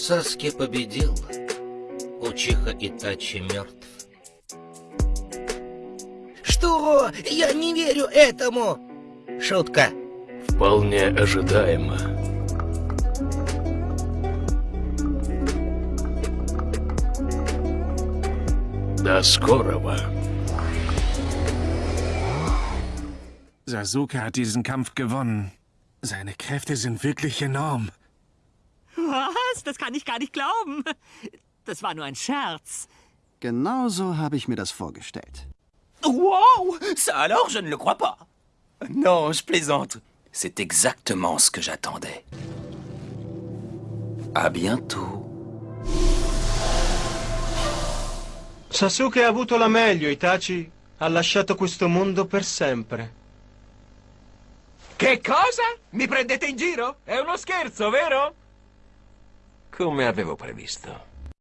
Саски победил. Учиха Итачи мертв. Что? Я не верю этому! Шутка. Вполне ожидаемо. До скорого. Sasuke hat diesen Kampf gewonnen. Seine Kräfte sind wirklich enorm. Was? Das kann ich gar nicht glauben. Das war nur ein Scherz. Genauso habe ich mir das vorgestellt. Wow Ça alors, je ne le crois pas. Non, je plaisante. C'est exactement ce que j'attendais. À bientôt. Sasuke ha avuto la meglio, Itachi. Ha lasciato questo mondo per sempre. Che cosa? Mi prendete in giro? È uno scherzo, vero? Come avevo previsto.